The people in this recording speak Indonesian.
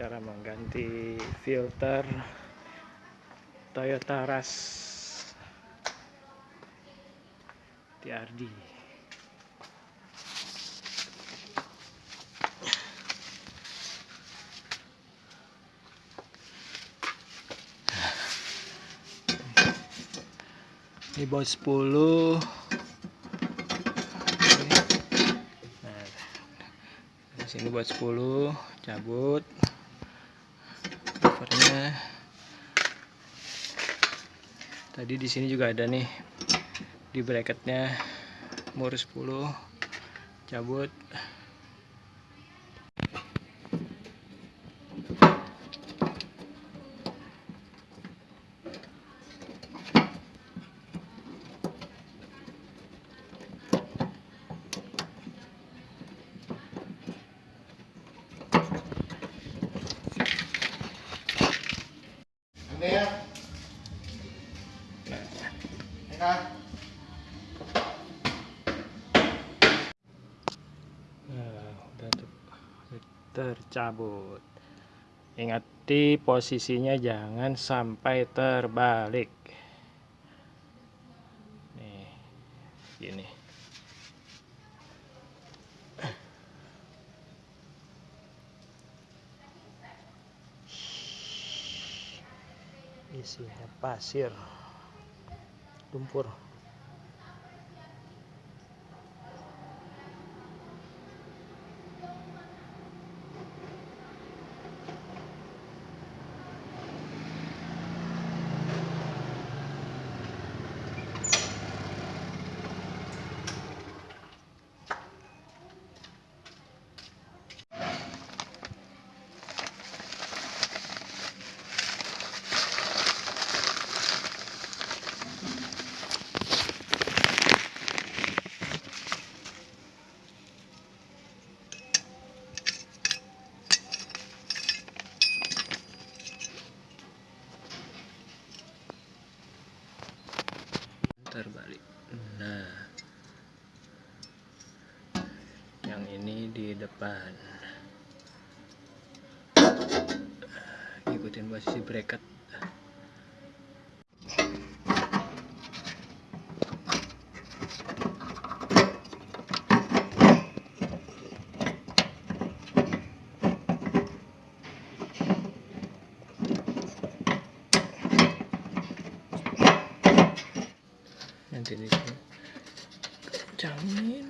cara mengganti filter Toyota Rush TRD ini buat 10 nah, sini buat 10 cabut tadi di sini juga ada nih di bracketnya mur 10 cabut Udah tercabut. Ingat di posisinya jangan sampai terbalik. Nih, gini. Isinya pasir, lumpur. Terbalik nah yang ini di depan. Ikutin posisi bracket jangan jamin.